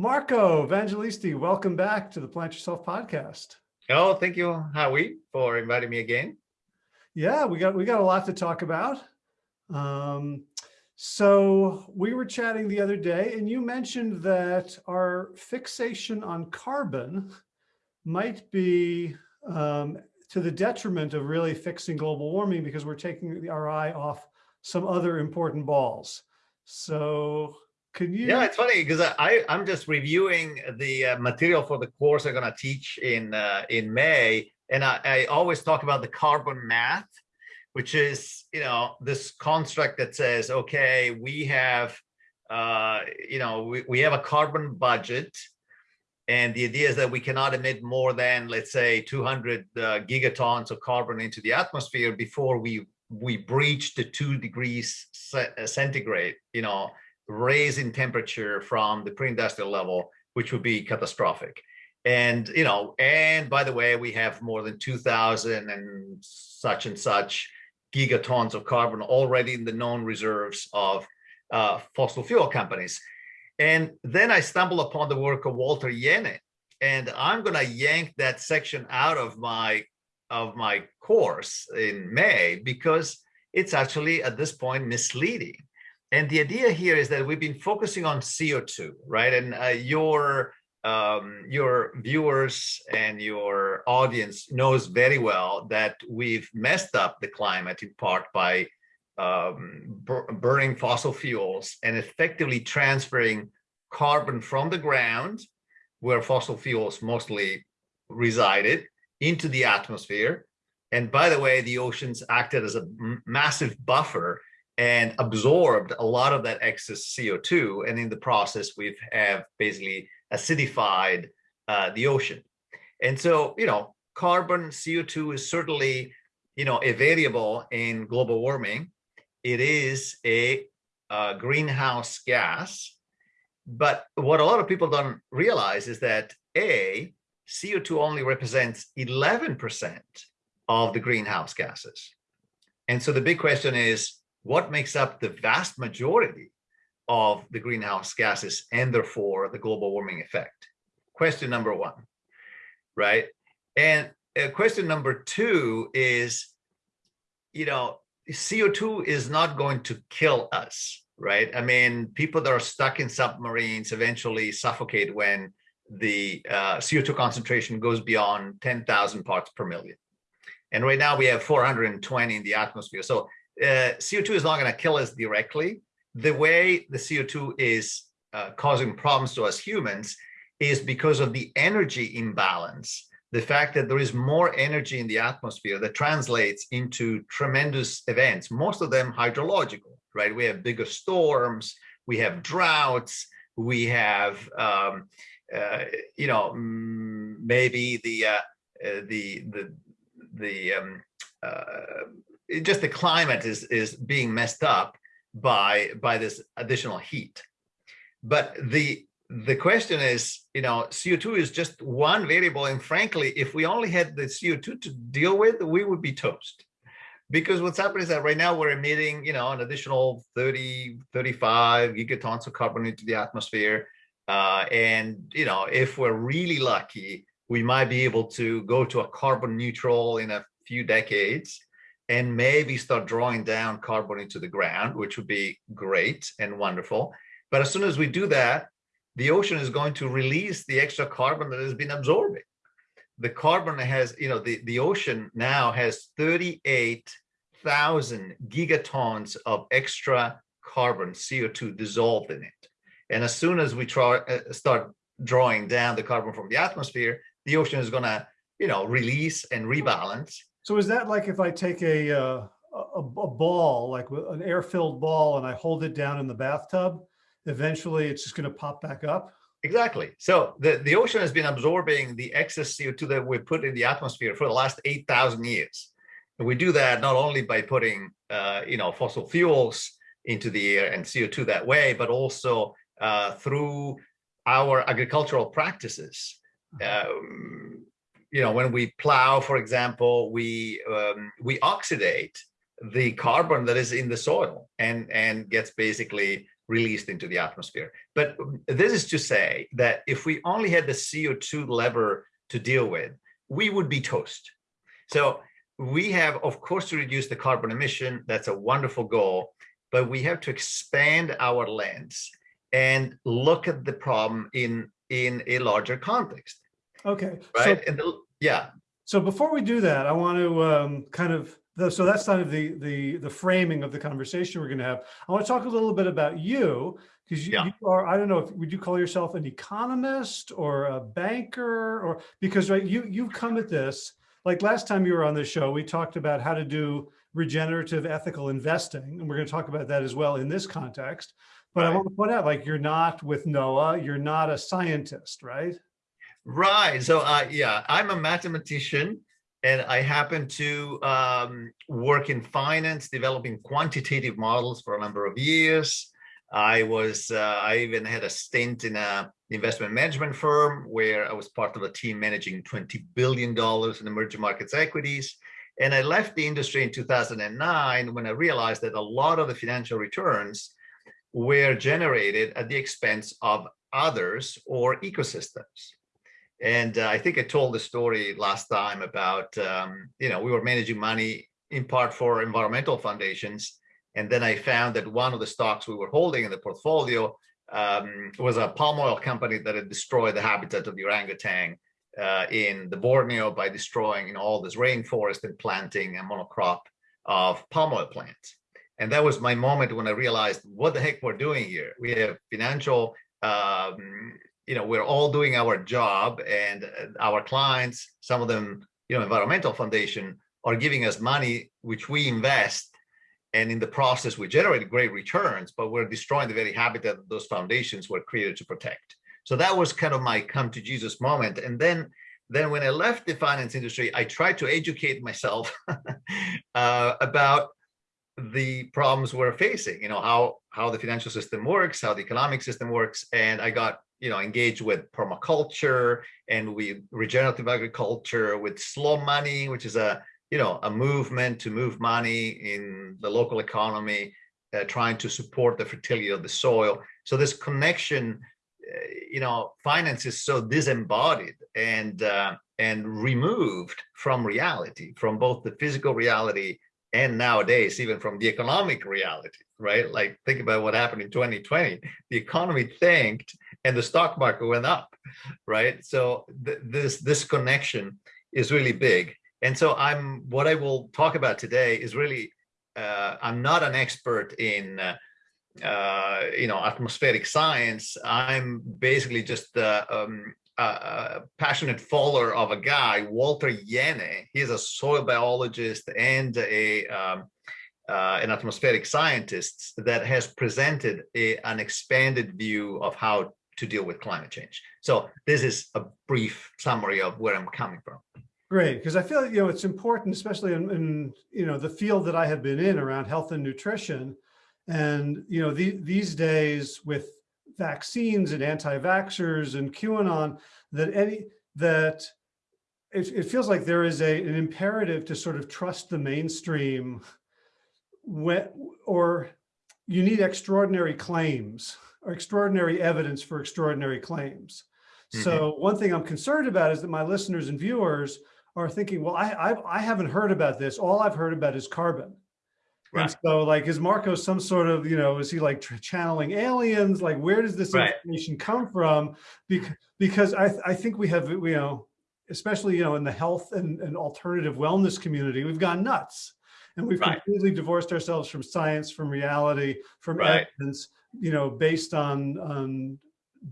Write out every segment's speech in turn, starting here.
Marco Evangelisti, welcome back to the Plant Yourself podcast. Oh, thank you, Howie, for inviting me again. Yeah, we got we got a lot to talk about. Um, so we were chatting the other day and you mentioned that our fixation on carbon might be um, to the detriment of really fixing global warming because we're taking our eye off some other important balls. So can you? Yeah, it's funny because I I'm just reviewing the uh, material for the course I'm going to teach in uh, in May, and I, I always talk about the carbon math, which is you know this construct that says okay we have uh, you know we, we have a carbon budget and the idea is that we cannot emit more than, let's say, 200 uh, gigatons of carbon into the atmosphere before we we breach the two degrees centigrade, you know, raise in temperature from the pre-industrial level, which would be catastrophic. And, you know, and by the way, we have more than 2000 and such and such gigatons of carbon already in the known reserves of uh, fossil fuel companies. And then I stumble upon the work of Walter Jehne, and I'm going to yank that section out of my of my course in May because it's actually at this point misleading. And the idea here is that we've been focusing on CO2, right? And uh, your um, your viewers and your audience knows very well that we've messed up the climate in part by um, burning fossil fuels and effectively transferring carbon from the ground, where fossil fuels mostly resided, into the atmosphere. And by the way, the oceans acted as a massive buffer and absorbed a lot of that excess CO2. And in the process, we've have basically acidified uh, the ocean. And so, you know, carbon CO2 is certainly, you know, a variable in global warming it is a, a greenhouse gas. But what a lot of people don't realize is that A, CO2 only represents 11% of the greenhouse gases. And so the big question is, what makes up the vast majority of the greenhouse gases and therefore the global warming effect? Question number one, right? And uh, question number two is, you know, CO2 is not going to kill us, right? I mean, people that are stuck in submarines eventually suffocate when the uh, CO2 concentration goes beyond 10,000 parts per million. And right now we have 420 in the atmosphere. So uh, CO2 is not going to kill us directly. The way the CO2 is uh, causing problems to us humans is because of the energy imbalance the fact that there is more energy in the atmosphere that translates into tremendous events, most of them hydrological, right? We have bigger storms, we have droughts, we have, um, uh, you know, maybe the, uh, uh, the, the, the, um, uh, just the climate is, is being messed up by, by this additional heat. But the the question is, you know, CO2 is just one variable. And frankly, if we only had the CO2 to deal with, we would be toast. Because what's happening is that right now we're emitting, you know, an additional 30, 35 gigatons of carbon into the atmosphere. Uh, and, you know, if we're really lucky, we might be able to go to a carbon neutral in a few decades and maybe start drawing down carbon into the ground, which would be great and wonderful. But as soon as we do that, the ocean is going to release the extra carbon that has been absorbing. The carbon has, you know, the, the ocean now has 38,000 gigatons of extra carbon, CO2 dissolved in it. And as soon as we try, uh, start drawing down the carbon from the atmosphere, the ocean is going to, you know, release and rebalance. So is that like if I take a, uh, a, a ball, like an air-filled ball, and I hold it down in the bathtub, eventually it's just going to pop back up? Exactly. So the, the ocean has been absorbing the excess CO2 that we put in the atmosphere for the last 8,000 years. And we do that not only by putting, uh, you know, fossil fuels into the air and CO2 that way, but also uh, through our agricultural practices. Uh-huh. Um, you know, when we plow, for example, we um, we oxidate the carbon that is in the soil and and gets basically released into the atmosphere. But this is to say that if we only had the CO2 lever to deal with, we would be toast. So we have, of course, to reduce the carbon emission. That's a wonderful goal, but we have to expand our lens and look at the problem in in a larger context. Okay. Right. So, the, yeah. So before we do that, I want to um, kind of so that's kind of the the the framing of the conversation we're going to have. I want to talk a little bit about you because you, Yeah. you are I don't know if would you call yourself an economist or a banker or because right you you've come at this like last time you were on the show we talked about how to do regenerative ethical investing and we're going to talk about that as well in this context. But I want to point out like you're not with NOAA, you're not a scientist, right? Right. So, uh, yeah, I'm a mathematician and I happen to um, work in finance, developing quantitative models for a number of years. I was, uh, I even had a stint in a investment management firm where I was part of a team managing $20 billion in emerging markets equities. And I left the industry in 2009 when I realized that a lot of the financial returns were generated at the expense of others or ecosystems. And uh, I think I told the story last time about, um, you know, we were managing money in part for environmental foundations. And then I found that one of the stocks we were holding in the portfolio um, was a palm oil company that had destroyed the habitat of the orangutan uh, in the Borneo by destroying you know, all this rainforest and planting a monocrop of palm oil plants. And that was my moment when I realized what the heck we're doing here. We have financial um, you know, we're all doing our job and our clients, some of them, you know, environmental foundation are giving us money, which we invest. And in the process, we generate great returns, but we're destroying the very habitat that those foundations were created to protect. So that was kind of my come to Jesus moment. And then, then when I left the finance industry, I tried to educate myself uh, about the problems we're facing, you know, how, how the financial system works, how the economic system works. And I got you know, engage with permaculture and with regenerative agriculture, with slow money, which is a, you know, a movement to move money in the local economy, uh, trying to support the fertility of the soil. So this connection, uh, you know, finance is so disembodied and uh, and removed from reality, from both the physical reality and nowadays even from the economic reality, right? Like think about what happened in 2020. The economy tanked and the stock market went up, right? So th this this connection is really big. And so I'm what I will talk about today is really uh, I'm not an expert in uh, uh, you know atmospheric science. I'm basically just uh, um, a passionate follower of a guy, Walter Jehne. He's a soil biologist and a um, uh, an atmospheric scientist that has presented a, an expanded view of how to deal with climate change. So this is a brief summary of where I'm coming from. Great, because I feel you know it's important, especially in, in, you know the field that I have been in around health and nutrition, and you know the, these days with vaccines and anti-vaxxers and QAnon, that any that it, it feels like there is a an imperative to sort of trust the mainstream, when or you need extraordinary claims extraordinary evidence for extraordinary claims. Mm-hmm. So one thing I'm concerned about is that my listeners and viewers are thinking, well, I, I, I haven't heard about this. All I've heard about is carbon. Right. And so like, is Marco some sort of, you know, is he like channeling aliens? Like, where does this Right. information come from? Because, because I, I think we have, you know, especially, you know, in the health and, and alternative wellness community, we've gone nuts. And we've Right. completely divorced ourselves from science, from reality, from Right. evidence, you know, based on, on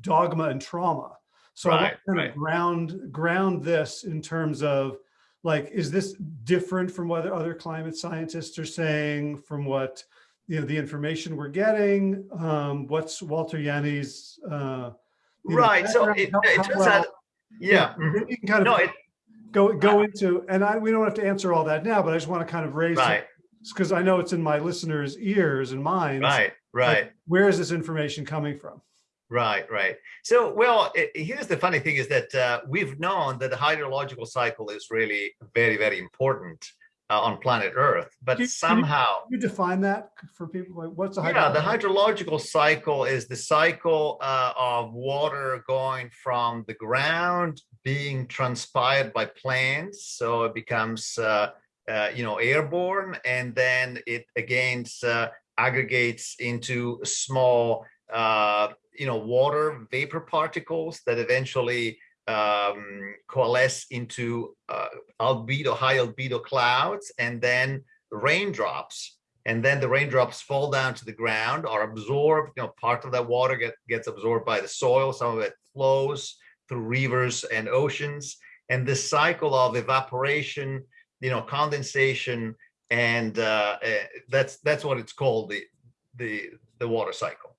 dogma and trauma. So I want Right, to kind right. of ground, ground this in terms of like, is this different from what other climate scientists are saying, from what, you know, the information we're getting? Um, what's Walter Jehne's, uh, you know, Right. So it, How- it turns well- out, yeah. mhm. You can kind of No, it, go, go into, and I, we don't have to answer all that now, but I just want to kind of raise, right, because I know it's in my listeners' ears and minds. right, right. Where is this information coming from? Right, right. So, well, i- here's the funny thing is that uh, we've known that the hydrological cycle is really very, very important uh, on planet Earth, but you- can you- somehow, You define that for people, like what's a yeah, the hydrological? hydrological cycle is the cycle uh, of water going from the ground, being transpired by plants, so it becomes, uh, you know, airborne, and then it again uh, aggregates into small, uh, you know, water vapor particles that eventually um, coalesce into uh, albedo, high albedo clouds, and then raindrops. And then the raindrops fall down to the ground, are absorbed. You know, part of that water get, gets absorbed by the soil. Some of it flows through rivers and oceans. And this cycle of evaporation, you know, condensation, and uh, uh, that's that's what it's called the the the water cycle,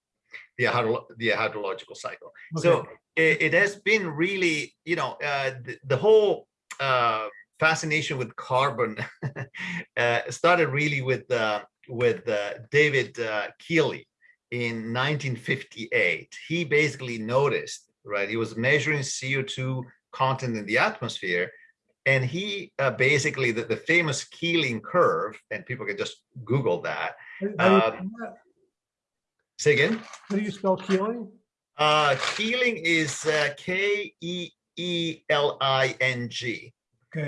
the hydro, the hydrological cycle. So it, it has been really, you know, uh, the, the whole uh, fascination with carbon uh, started really with uh, with uh, David uh, Keeling in 1958. He basically noticed, right? He was measuring CO2 content in the atmosphere, and he uh, basically the, the famous Keeling curve, and people can just Google that. How do you- um, Say again. how do you spell Keeling? Uh, Keeling is uh, K E E L I N G.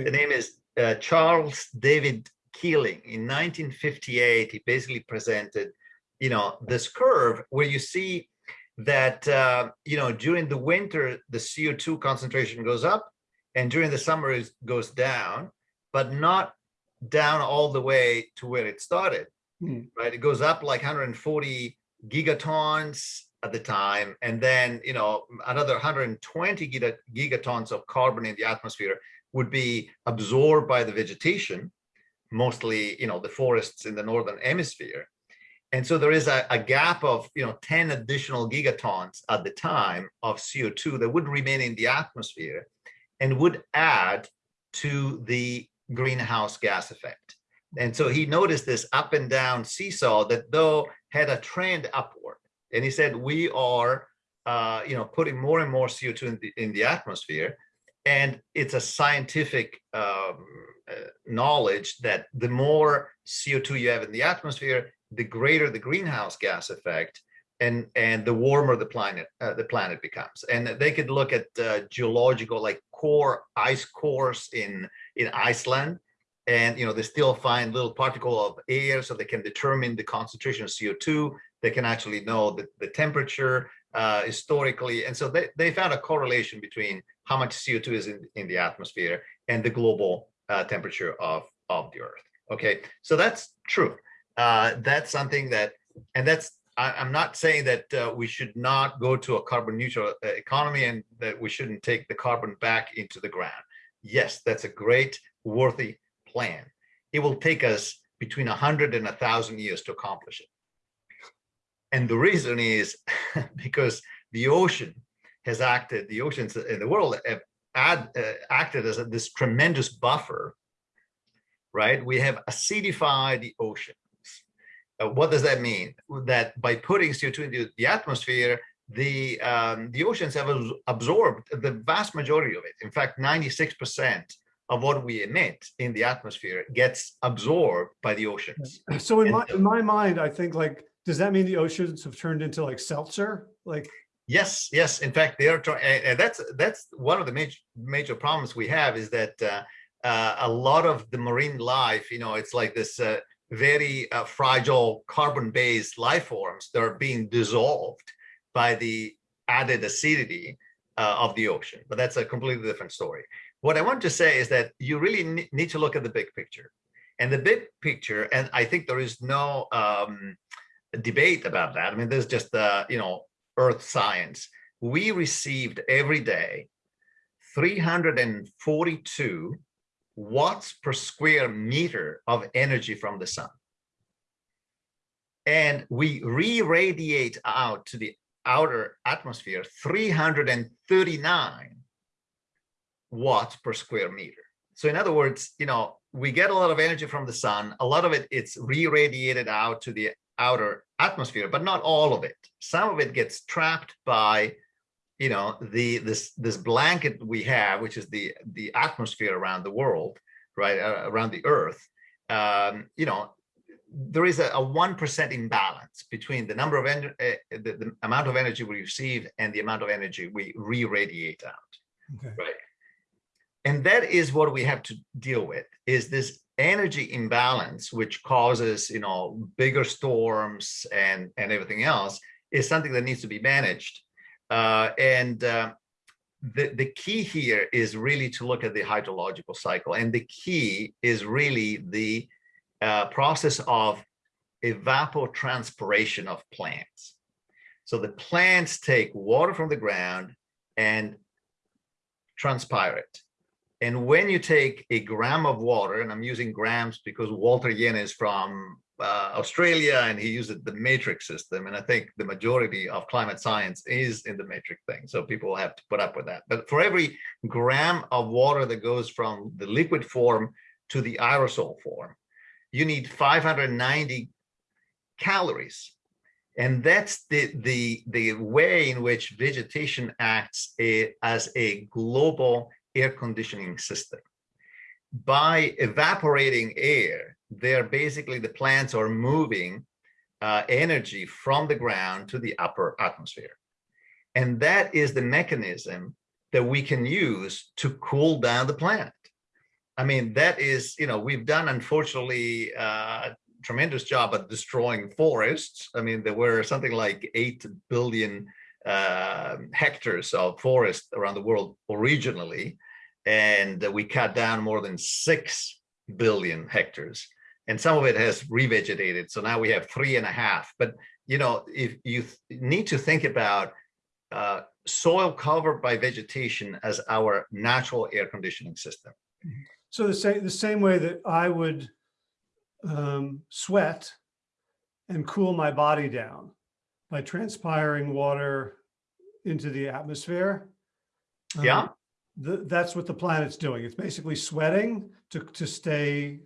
The name is uh, Charles David Keeling. In 1958, he basically presented, you know, this curve where you see that, uh, you know, during the winter, the CO2 concentration goes up and during the summer it goes down, but not down all the way to where it started, Hmm. right? It goes up like 140 gigatons at the time, and then, you know, another 120 gigatons of carbon in the atmosphere would be absorbed by the vegetation, mostly, you know, the forests in the northern hemisphere. And so there is a, a gap of, you know, 10 additional gigatons at the time of CO2 that would remain in the atmosphere and would add to the greenhouse gas effect. And so he noticed this up and down seesaw that though had a trend upward. And he said, we are, uh, you know, putting more and more CO2 in the, in the atmosphere and it's a scientific um, uh, knowledge that the more CO2 you have in the atmosphere, the greater the greenhouse gas effect, and and the warmer the planet uh, the planet becomes. And they could look at uh, geological like core ice cores in in Iceland, and you know they still find little particle of air, so they can determine the concentration of CO2. They can actually know the, the temperature uh, historically, and so they, they found a correlation between how much CO2 is in, in the atmosphere and the global uh, temperature of, of the Earth. Okay, so that's true. Uh, that's something that, and that's, I, I'm not saying that uh, we should not go to a carbon neutral uh, economy and that we shouldn't take the carbon back into the ground. Yes, that's a great, worthy plan. It will take us between 100 and 1,000 years to accomplish it. And the reason is because the ocean has acted, the oceans in the world have uh, acted as a, this tremendous buffer, right? We have acidified the oceans. Uh, what does that mean? That by putting CO2 into the atmosphere, the um, the oceans have absorbed the vast majority of it. In fact, 96% of what we emit in the atmosphere gets absorbed by the oceans. so in And my, in my mind, I think like, does that mean the oceans have turned into like seltzer? Like, Yes, yes. In fact, they are trying, and, and that's that's one of the major major problems we have is that uh, uh, a lot of the marine life, you know, it's like this uh, very uh, fragile carbon-based life forms that are being dissolved by the added acidity uh, of the ocean. But that's a completely different story. What I want to say is that you really need to look at the big picture, and the big picture, and I think there is no um, debate about that. I mean, there's just uh, you know earth science, we received every day 342 watts per square meter of energy from the sun. And we re-radiate out to the outer atmosphere 339 watts per square meter. So in other words, you know, we get a lot of energy from the sun, a lot of it it's re-radiated out to the outer atmosphere, but not all of it. Some of it gets trapped by, you know, the this this blanket we have, which is the the atmosphere around the world, right, uh, around the Earth, um, you know, there is a, a 1% imbalance between the number of, en- uh, the, the amount of energy we receive and the amount of energy we re-radiate out. Okay. Right. And that is what we have to deal with is this energy imbalance, which causes, you know, bigger storms and, and everything else is something that needs to be managed. Uh, and uh, the, the key here is really to look at the hydrological cycle. And the key is really the uh, process of evapotranspiration of plants. So the plants take water from the ground and transpire it. And when you take a gram of water, and I'm using grams because Walter Jehne is from uh, Australia and he uses the matrix system. And I think the majority of climate science is in the matrix thing. So people have to put up with that. But for every gram of water that goes from the liquid form to the aerosol form, you need 590 calories. And that's the, the, the way in which vegetation acts a, as a global air conditioning system. By evaporating air, they're basically the plants are moving uh, energy from the ground to the upper atmosphere. And that is the mechanism that we can use to cool down the planet. I mean, that is, you know, we've done, unfortunately, uh, tremendous job at destroying forests. I mean, there were something like 8 billion uh, hectares of forest around the world originally, and we cut down more than 6 billion hectares. And some of it has revegetated. So now we have three and a half. But, you know, if you need to think about uh, soil covered by vegetation as our natural air conditioning system. So the same, the same way that I would um, sweat and cool my body down by transpiring water into the atmosphere. um, Yeah. th- that's what the planet's doing. It's basically sweating to, to stay.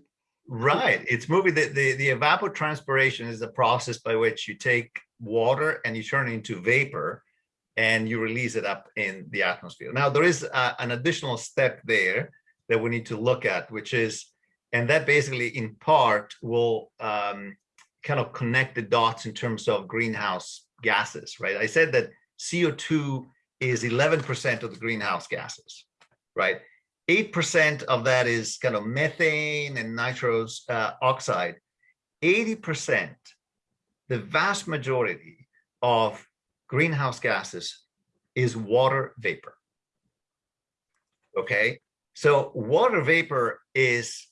Right. It's moving. The, the, the evapotranspiration is the process by which you take water and you turn it into vapor and you release it up in the atmosphere. Now, there is uh, an additional step there that we need to look at, which is, and that basically in part will um, kind of connect the dots in terms of greenhouse gases, right? I said that CO2 is 11% of the greenhouse gases, right? 8% of that is kind of methane and nitrous uh, oxide. 80%, the vast majority of greenhouse gases is water vapor. Okay, so water vapor is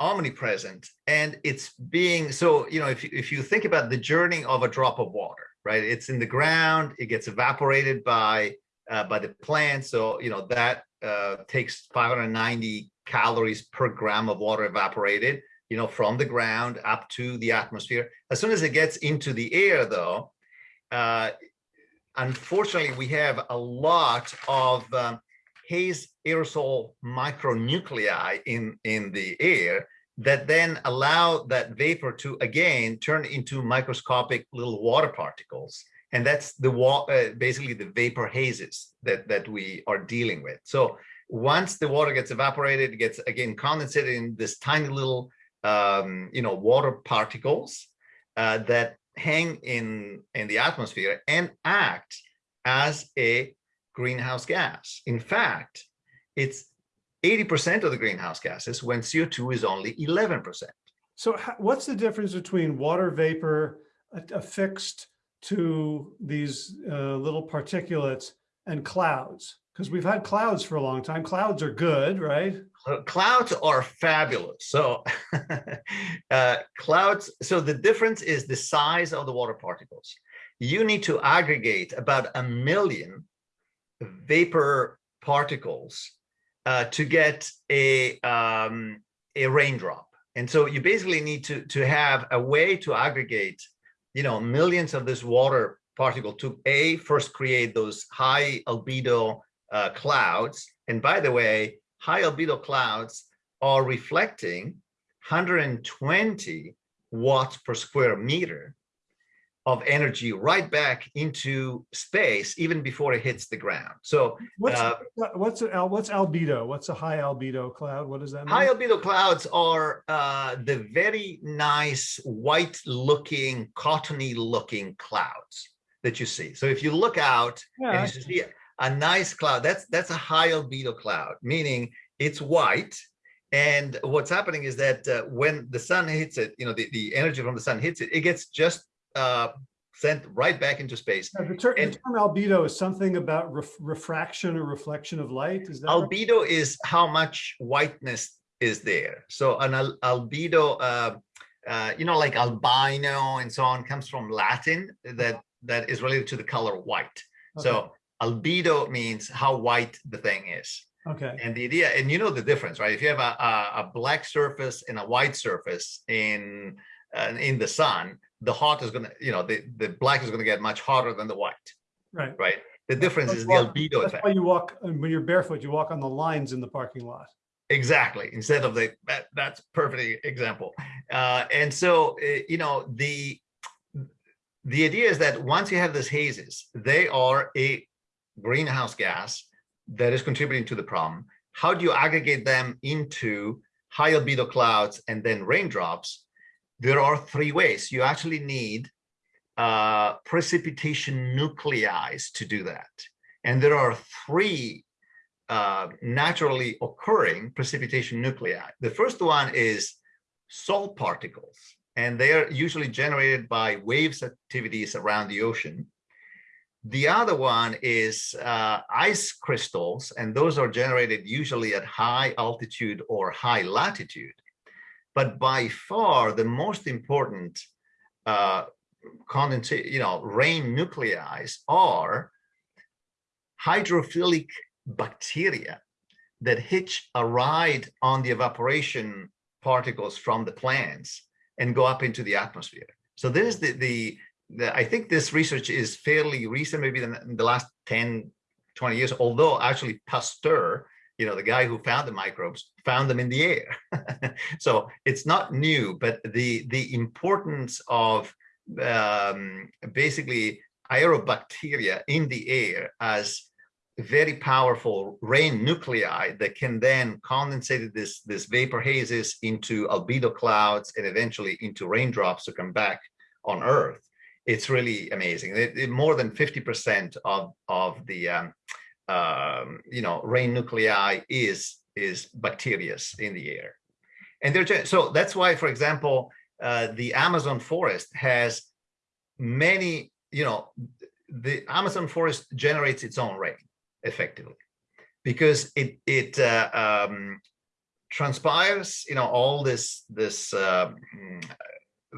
omnipresent and it's being so you know if you, if you think about the journey of a drop of water right it's in the ground it gets evaporated by uh, by the plant so you know that uh, takes 590 calories per gram of water evaporated you know from the ground up to the atmosphere as soon as it gets into the air though uh, unfortunately we have a lot of um, haze aerosol micronuclei in, in the air that then allow that vapor to again turn into microscopic little water particles. And that's the uh, basically the vapor hazes that, that we are dealing with. So once the water gets evaporated, it gets again condensated in this tiny little, um, you know, water particles uh, that hang in, in the atmosphere and act as a greenhouse gas. In fact, it's 80% of the greenhouse gases when CO2 is only 11%. So what's the difference between water vapor a- affixed to these uh, little particulates and clouds? Because we've had clouds for a long time. Clouds are good, right? Clouds are fabulous. So uh, clouds, so the difference is the size of the water particles. You need to aggregate about a million vapor particles uh, to get a um, a raindrop. And so you basically need to to have a way to aggregate, you know, millions of this water particle to a first create those high albedo uh, clouds. And by the way, high albedo clouds are reflecting 120 watts per square meter. Of energy right back into space even before it hits the ground. So What's, uh, what's, al- what's albedo? What's a high albedo cloud? What does that mean? high albedo clouds are uh, the very nice white looking, cottony looking clouds that you see. So if you look out Yeah, and you see a nice cloud, that's that's a high albedo cloud, meaning it's white. And what's happening is that uh, when the sun hits it, you know, the, the energy from the sun hits it, it gets just uh, sent right back into space. Yeah, The ter- the and- term albedo is something about ref- refraction or reflection of light, is that? right? Albedo is how much whiteness is there. So an al- albedo, uh, uh, you know, like albino and so on, comes from Latin that that is related to the color white. So albedo means how white the thing is. Okay, And the idea, and you know the difference, right? If you have a, a, a black surface and a white surface in uh, in the sun, the hot is gonna, you know, the, the black is gonna get much hotter than the white, right. right? The difference That's is the why- albedo That's effect. why you walk, when you're barefoot, you walk on the lines in the parking lot. Exactly. Instead of the that, that's perfect example. Uh, and so uh, you know the the idea is that once you have these hazes, they are a greenhouse gas that is contributing to the problem. How do you aggregate them into high albedo clouds and then raindrops? There are three ways. You actually need uh, precipitation nuclei to do that. And there are three uh, naturally occurring precipitation nuclei. The first one is salt particles, and they are usually generated by waves activities around the ocean. The other one is uh, ice crystals, and those are generated usually at high altitude or high latitude. But by far, the most important uh, condensate, you know, rain nuclei are hydrophilic bacteria that hitch a ride on the evaporation particles from the plants and go up into the atmosphere. So this is the, the, the I think this research is fairly recent, maybe in the, last 10, 20 years, although actually Pasteur, you know, the guy who found the microbes, found them in the air. so it's not new, but the, the importance of um, basically aerobacteria in the air as very powerful rain nuclei that can then condensate this, this vapor hazes into albedo clouds and eventually into raindrops to come back on Earth. It's really amazing. It, it- more than 50% of, of the um, um, you know, rain nuclei is, is bacteria in the air. And they're, so that's why, for example, uh, the Amazon forest has many, you know, the Amazon forest generates its own rain effectively because it it uh, um, transpires you know all this this uh, mm,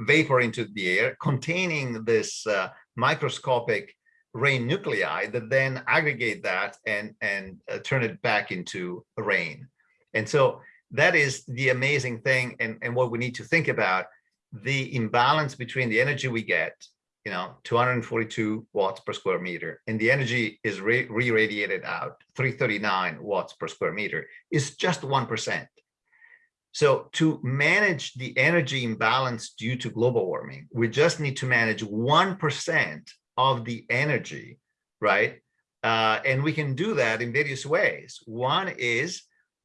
vapor into the air containing this uh, microscopic rain nuclei that then aggregate that and and uh, turn it back into rain. And so that is the amazing thing and and what we need to think about the imbalance between the energy we get you know 242 watts per square meter and the energy is re- re-radiated out 339 watts per square meter is just 1% so to manage the energy imbalance due to global warming we just need to manage 1% of the energy right uh, and we can do that in various ways one is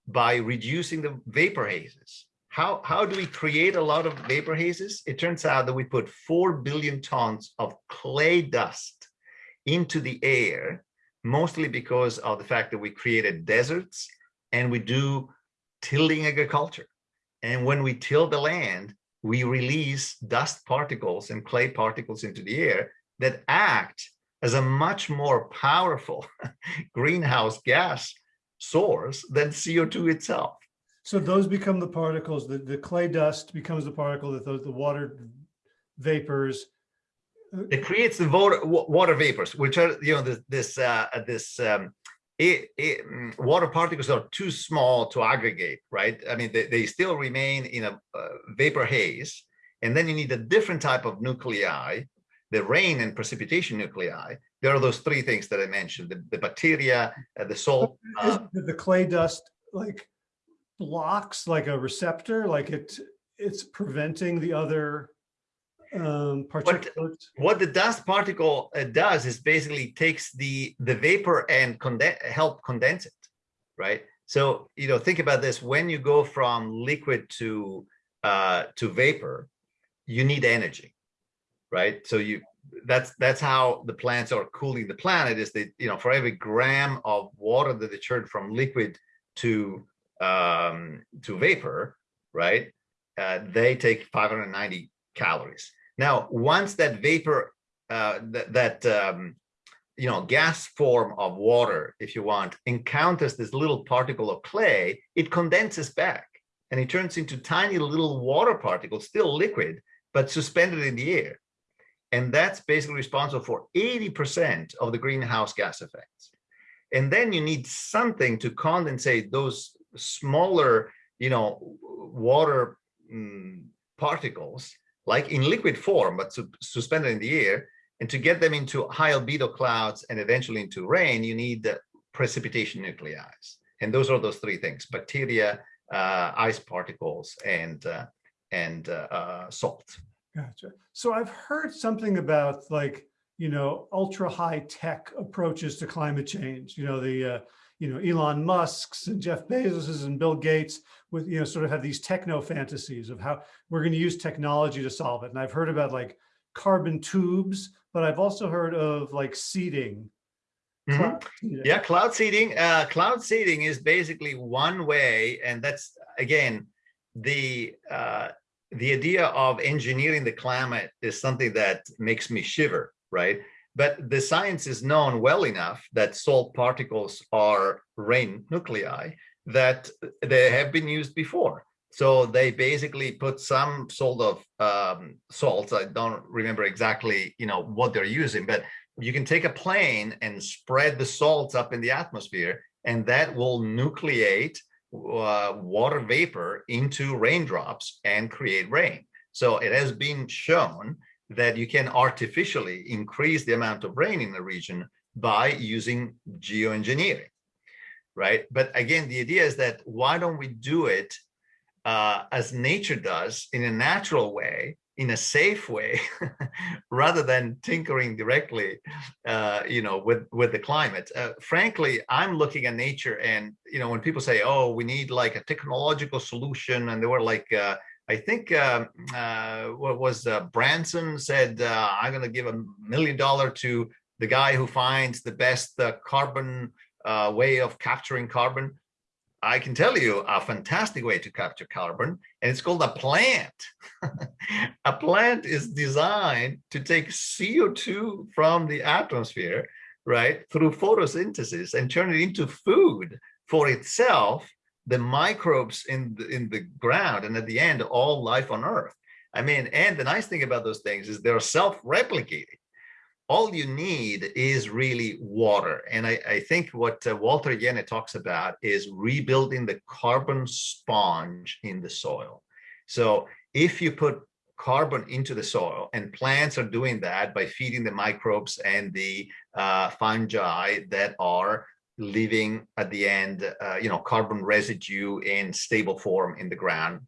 by reducing the vapor hazes how, how do we create a lot of vapor hazes? It turns out that we put 4 billion tons of clay dust into the air, mostly because of the fact that we created deserts and we do tilling agriculture. And when we till the land, we release dust particles and clay particles into the air that act as a much more powerful greenhouse gas source than CO2 itself. So those become the particles, the, the clay dust becomes the particle that those, the water vapors. it creates the water water vapors which are you know this this uh this um it, it, mm, water particles are too small to aggregate right i mean they, they still remain in a uh, vapor haze and then you need a different type of nuclei the rain and precipitation nuclei there are those three things that i mentioned the, the bacteria uh, the salt uh, the clay dust like blocks like a receptor, like it, it's preventing the other um, particulate. what the dust particle uh, does is basically takes the the vapor and condense help condense it right? So you know think about this. When you go from liquid to uh to vapor you need energy right so you that's that's how the plants are cooling the planet is that you know for every gram of water that they turn from liquid to um to vapor right uh, they take 590 calories now, once that vapor, uh, that, that um, you know, gas form of water, if you want, encounters this little particle of clay, it condenses back and it turns into tiny little water particles, still liquid, but suspended in the air. And that's basically responsible for 80% of the greenhouse gas effects. And then you need something to condensate those smaller, you know, water mm, particles like in liquid form, but su suspended in the air. And to get them into high albedo clouds and eventually into rain, you need the precipitation nuclei. And those are those three things, bacteria, uh, ice particles, and, uh, and uh, uh, salt. Gotcha. So I've heard something about like, you know, ultra high tech approaches to climate change, you know, the, uh, you know, Elon Musk's and Jeff Bezos's and Bill Gates with, you know, sort of have these techno fantasies of how we're going to use technology to solve it. And I've heard about like carbon tubes, but I've also heard of like seeding. Mhm. Cloud seeding. Yeah, cloud seeding. Uh, cloud seeding is basically one way, and that's again the uh, the idea of engineering the climate is something that makes me shiver, right? But the science is known well enough that salt particles are rain nuclei that they have been used before. So they basically put some sort of um, salts. I don't remember exactly, you know, what they're using, but you can take a plane and spread the salts up in the atmosphere, and that will nucleate uh, water vapor into raindrops and create rain. So it has been shown that you can artificially increase the amount of rain in the region by using geoengineering, right? But again, the idea is that why don't we do it uh, as nature does in a natural way, in a safe way, rather than tinkering directly, uh, you know, with with the climate. Uh, frankly, I'm looking at nature, and you know, when people say, "Oh, we need like a technological solution," and they were like. Uh, I think uh, uh, what was uh, Branson said, uh, I'm going to give a million dollar to the guy who finds the best carbon way of capturing carbon. I can tell you a fantastic way to capture carbon, and it's called a plant. a plant is designed to take CO2 from the atmosphere, right, through photosynthesis and turn it into food for itself the microbes in the, in the ground and at the end all life on earth i mean and the nice thing about those things is they're self-replicating all you need is really water and i, I think what uh, walter Jehne talks about is rebuilding the carbon sponge in the soil so if you put carbon into the soil and plants are doing that by feeding the microbes and the uh, fungi that are leaving at the end, uh, you know, carbon residue in stable form in the ground.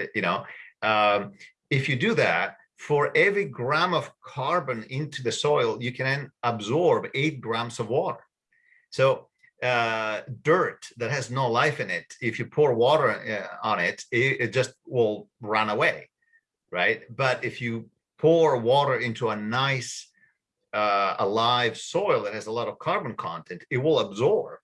Uh, you know, um, if you do that, for every gram of carbon into the soil, you can absorb eight grams of water. So uh, dirt that has no life in it, if you pour water uh, on it, it, it just will run away, right? But if you pour water into a nice uh, a live soil that has a lot of carbon content, it will absorb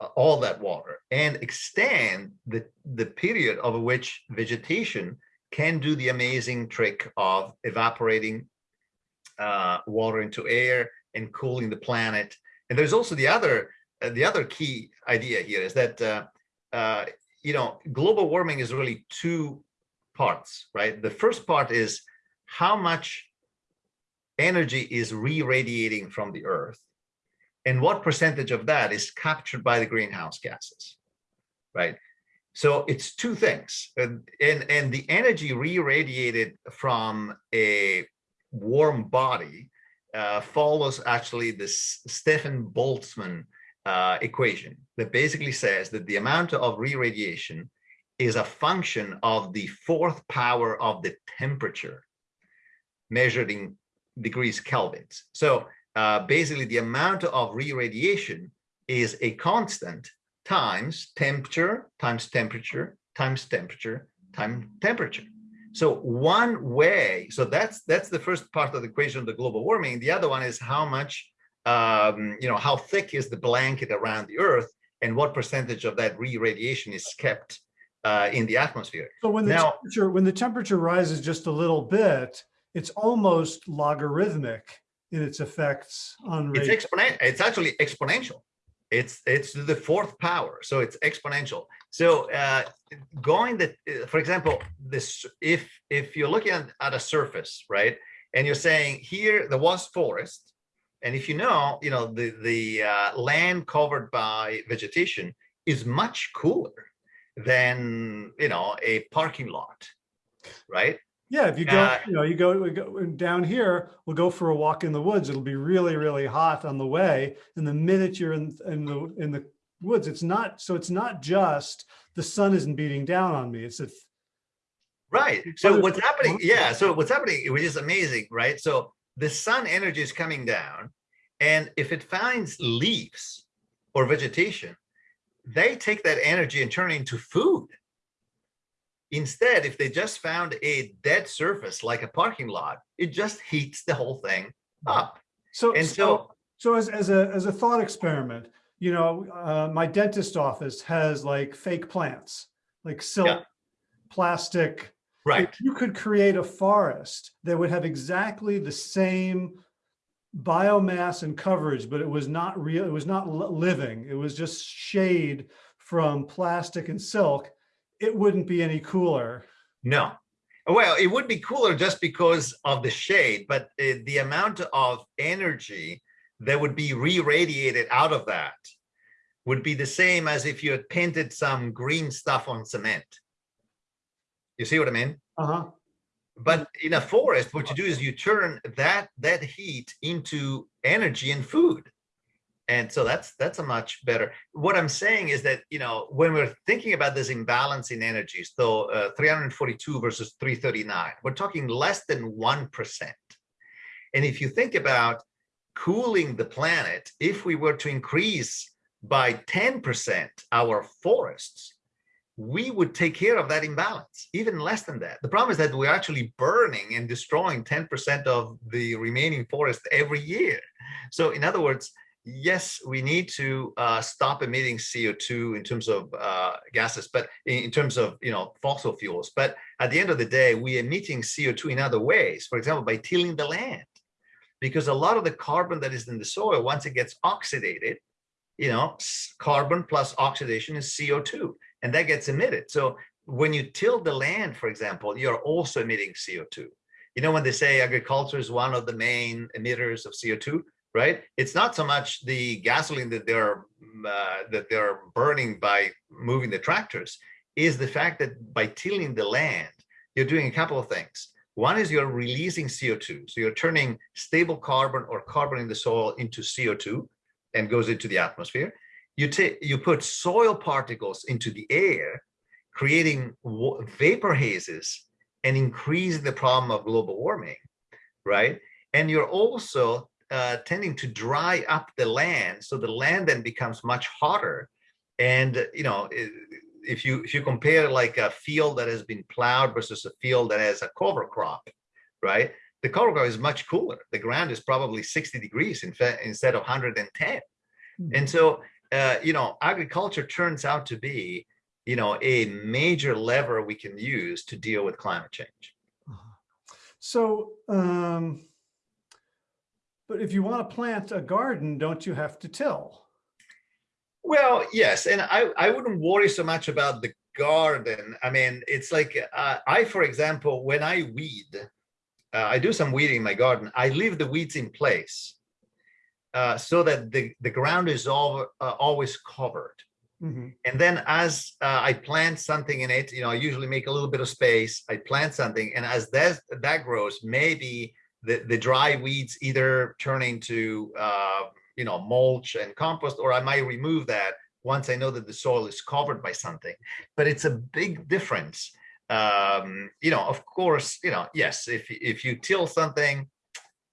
uh, all that water and extend the, the period over which vegetation can do the amazing trick of evaporating uh, water into air and cooling the planet. And there's also the other uh, the other key idea here is that uh, uh, you know global warming is really two parts, right? The first part is how much energy is re-radiating from the earth and what percentage of that is captured by the greenhouse gases right so it's two things and and, and the energy re-radiated from a warm body uh, follows actually this Stefan Boltzmann uh, equation that basically says that the amount of re-radiation is a function of the fourth power of the temperature measured in degrees kelvins. So uh, basically the amount of re-radiation is a constant times temperature times temperature times temperature times temperature. So one way, so that's that's the first part of the equation of the global warming. The other one is how much, um, you know, how thick is the blanket around the Earth, and what percentage of that re-radiation is kept uh, in the atmosphere. So when the Now- temperature, when the temperature rises just a little bit, it's almost logarithmic in its effects on It's rate. exponent. It's actually exponential. It's it's the fourth power, so it's exponential. So uh, going that, uh, for example, this if if you're looking at, at a surface, right, and you're saying here there was forest, and if you know, you know the the uh, land covered by vegetation is much cooler than you know a parking lot, right? Yeah, if you go, you know, you go, we go down here, we'll go for a walk in the woods. It'll be really, really hot on the way. And the minute you're in, in the, in the woods, it's not, so it's not just the sun isn't beating down on me. It's a, Right. So what's happening? Yeah. So what's happening, which is amazing, right? So the sun energy is coming down, and if it finds leaves or vegetation, they take that energy and turn it into food. Instead, if they just found a dead surface like a parking lot, it just heats the whole thing up. so, And so, so, so as, as a, as a thought experiment, you know, uh, my dentist office has like fake plants, like silk, plastic, right. if you could create a forest that would have exactly the same biomass and coverage, but it was not real, it was not living, it was just shade from plastic and silk, it wouldn't be any cooler. No. Well, it would be cooler just because of the shade, but uh, the amount of energy that would be re-radiated out of that would be the same as if you had painted some green stuff on cement. You see what I mean? Uh-huh. But in a forest, what you do is you turn that that heat into energy and food. And so that's that's a much better. What I'm saying is that you know when we're thinking about this imbalance in energy, so uh, 342 versus 339, we're talking less than one percent. And if you think about cooling the planet, if we were to increase by 10% our forests, we would take care of that imbalance, even less than that. The problem is that we're actually burning and destroying 10% of the remaining forest every year. So in other words, yes, we need to uh, stop emitting CO2 in terms of uh, gases, but in, terms of you know fossil fuels. But at the end of the day, we're emitting CO2 in other ways. For example, by tilling the land, because a lot of the carbon that is in the soil, once it gets oxidated, you know, carbon plus oxidation is CO2 and that gets emitted. So when you till the land, for example, you're also emitting CO2. You know, when they say agriculture is one of the main emitters of CO2, right? It's not so much the gasoline that they're mm, uh, that they're burning by moving the tractors, is the fact that by tilling the land, you're doing a couple of things. One is you're releasing CO2, so you're turning stable carbon or carbon in the soil into CO2 and goes into the atmosphere you you put soil particles into the air creating vapor hazes and increase the problem of global warming right and you're also uh, tending to dry up the land so the land then becomes much hotter. And you know if you if you compare like a field that has been plowed versus a field that has a cover crop right? The cover crop is much cooler. The ground is probably 60 degrees in fact instead of 110 and so uh, you know, agriculture turns out to be, you know, a major lever we can use to deal with climate change. Uh-huh. So, um, but if you want to plant a garden, don't you have to till? Well, yes, and I, I wouldn't worry so much about the garden. I mean, it's like uh, I, for example, when I weed, uh, I do some weeding in my garden. I leave the weeds in place uh, so that the, the ground is all, uh, always covered. Mhm. And then as uh, I plant something in it, you know, I usually make a little bit of space. I plant something, and as that that grows, maybe the the dry weeds either turn into uh, you know mulch and compost, or I might remove that once I know that the soil is covered by something. But it's a big difference Um, you know, of course, you know, yes, if if you till something,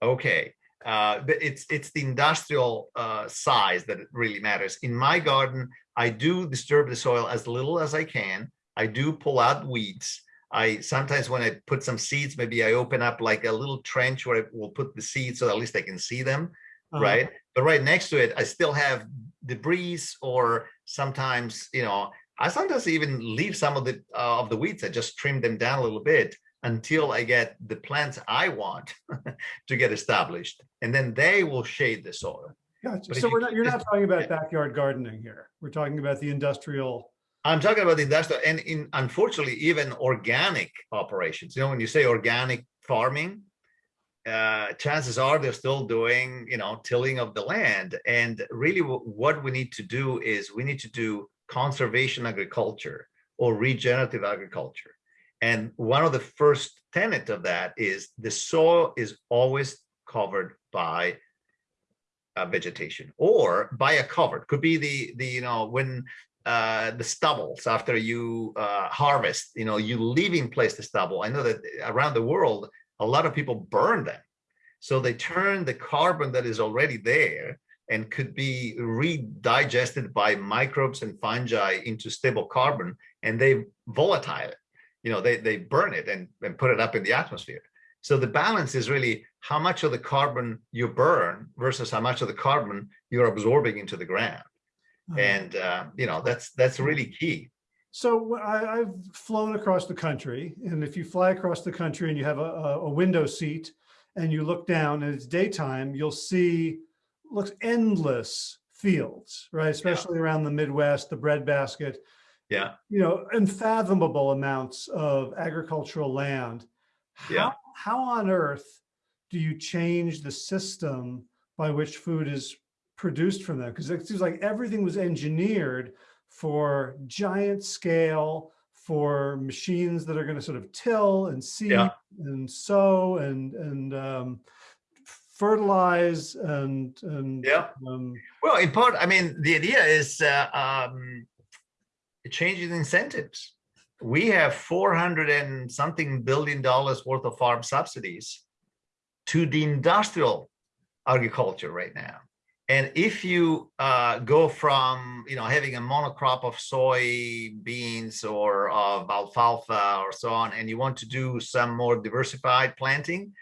okay. Uh, but it's it's the industrial uh, size that really matters. In my garden, I do disturb the soil as little as I can. I do pull out weeds. I sometimes when I put some seeds, maybe I open up like a little trench where I will put the seeds so at least I can see them, Uh, right? But right next to it, I still have debris or sometimes, you know, I sometimes even leave some of the uh, of the weeds. I just trim them down a little bit until I get the plants I want to get established, and then they will shade the soil. Gotcha. But So you we're not, you're not talking about yeah. backyard gardening here. We're talking about the industrial. I'm talking about industrial and in unfortunately even organic operations. You know, when you say organic farming, uh, chances are they're still doing, you know, tilling of the land. And really what we need to do is we need to do conservation agriculture or regenerative agriculture. And one of the first tenet of that is the soil is always covered by uh, vegetation or by a cover. Could be the the you know when uh, the stubbles after you uh, harvest, you know, you leave in place the stubble. I know that around the world, a lot of people burn them. So they turn the carbon that is already there and could be redigested by microbes and fungi into stable carbon and they volatile it. You know, they, they burn it and, and put it up in the atmosphere. So the balance is really how much of the carbon you burn versus how much of the carbon you're absorbing into the ground uh, and uh, you know that's that's really key So I, I've flown across the country and if you fly across the country and you have a, a window seat and you look down and it's daytime, you'll see looks endless fields, right? Especially around the Midwest, the breadbasket. yeah you know, unfathomable amounts of agricultural land. Yeah. How, how on earth do you change the system by which food is produced from them? Because it seems like everything was engineered for giant scale, for machines that are going to sort of till and seed Yeah. and sow and and um, fertilize and and yeah um, well in part i mean the idea is uh, um changing incentives we have 400 and something billion dollars worth of farm subsidies to the industrial agriculture right now and if you uh, go from you know having a monocrop of soybeans or of alfalfa or so on and you want to do some more diversified planting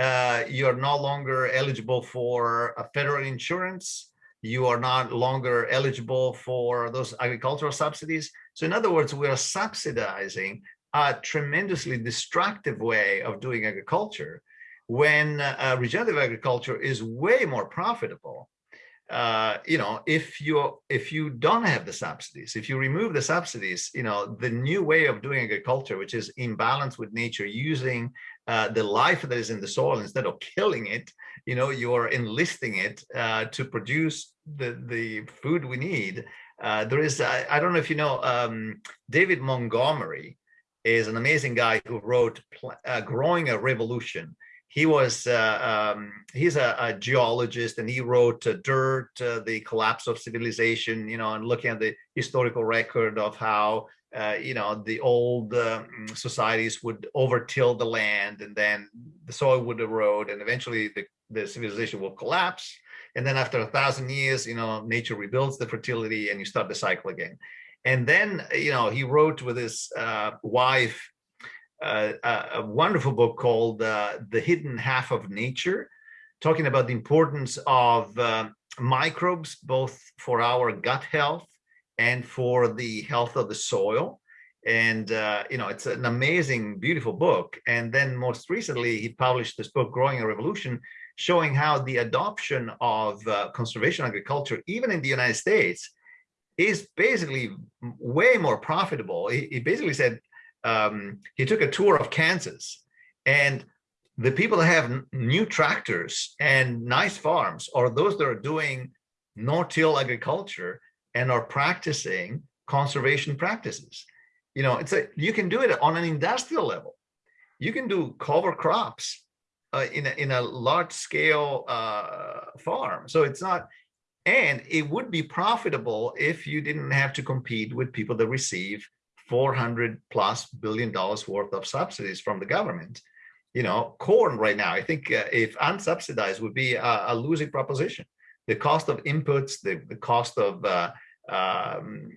uh, you're no longer eligible for a federal insurance. You are not longer eligible for those agricultural subsidies. So in other words, we are subsidizing a tremendously destructive way of doing agriculture when uh, regenerative agriculture is way more profitable. Uh, you know, if you if you don't have the subsidies, if you remove the subsidies, you know, the new way of doing agriculture, which is in balance with nature, using uh, the life that is in the soil instead of killing it, you know, you're enlisting it uh, to produce the the food we need. Uh, there is, I, I don't know if you know, um, David Montgomery is an amazing guy who wrote uh, "Growing a Revolution." He was uh, um, he's a, a, geologist, and he wrote uh, "Dirt: The Collapse of Civilization." You know, and looking at the historical record of how uh, you know, the old um, societies would overtill the land and then the soil would erode and eventually the, the civilization will collapse. And then after a thousand years, you know, nature rebuilds the fertility and you start the cycle again. And then, you know, he wrote with his uh, wife uh, a, wonderful book called uh, The Hidden Half of Nature, talking about the importance of microbes, both for our gut health and for the health of the soil. And, uh, you know, it's an amazing, beautiful book. And then most recently, he published this book, Growing a Revolution, showing how the adoption of uh, conservation agriculture, even in the United States, is basically way more profitable. He, he basically said um, he took a tour of Kansas and the people that have new tractors and nice farms are those that are doing no-till agriculture and are practicing conservation practices. You know, it's a you can do it on an industrial level. You can do cover crops uh, in a, in a large scale uh, farm. So it's not, and it would be profitable if you didn't have to compete with people that receive 400 plus billion dollars worth of subsidies from the government. You know, corn right now, I think uh, if unsubsidized would be a, a, losing proposition. The cost of inputs, the, the cost of, uh, um,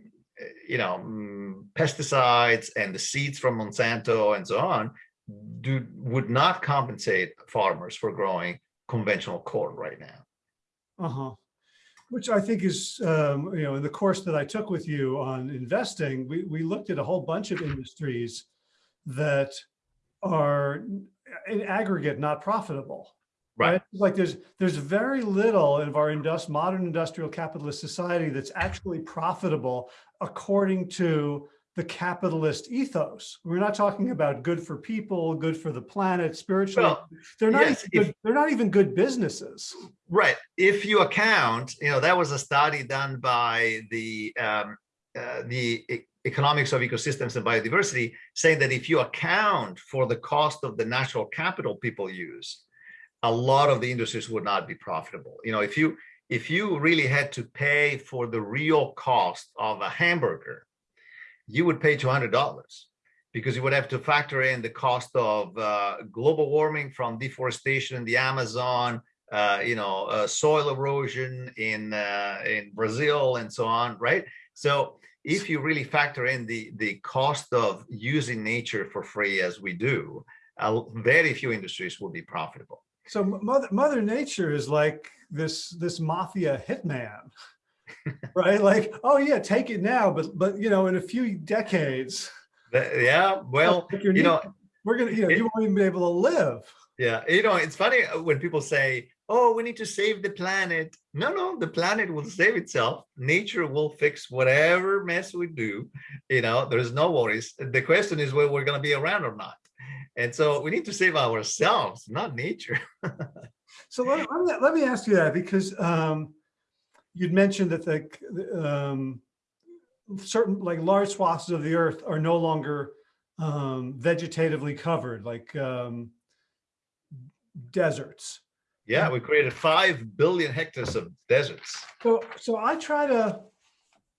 you know, mm, pesticides and the seeds from Monsanto and so on do would not compensate farmers for growing conventional corn right now. Uh-huh. Which I think is, um, you know, in the course that I took with you on investing, we, we looked at a whole bunch of industries that are in aggregate not profitable. Right. Like there's there's very little of our indust modern industrial capitalist society that's actually profitable according to the capitalist ethos. We're not talking about good for people, good for the planet, spiritually. Well, they're not yes, even if- good, they're not even good businesses. Right. If you account, you know, that was a study done by the um, uh, the economics of ecosystems and biodiversity, saying that if you account for the cost of the natural capital people use, a lot of the industries would not be profitable. You know, if you if you really had to pay for the real cost of a hamburger, you would pay two hundred dollars because you would have to factor in the cost of uh, global warming from deforestation in the Amazon, uh, you know, uh, soil erosion in uh, in Brazil and so on, right? So if you really factor in the the cost of using nature for free as we do, very few industries will be profitable. So mother mother nature is like this this mafia hitman. right? Like, oh yeah, take it now, but but you know, in a few decades, Yeah, well, you know, we're gonna, you know, it- you won't even be able to live. Yeah, you know, it's funny uh, when people say, "Oh, we need to save the planet." No, no, the planet will save itself. Nature will fix whatever mess we do. You know, there's no worries. The question is whether we're going to be around or not. And so we need to save ourselves, not nature. So let, let me, let me ask you that because um, you'd mentioned that the um, certain like large swaths of the earth are no longer um, vegetatively covered, like um, deserts. Yeah, we created five billion hectares of deserts. So, so I try to,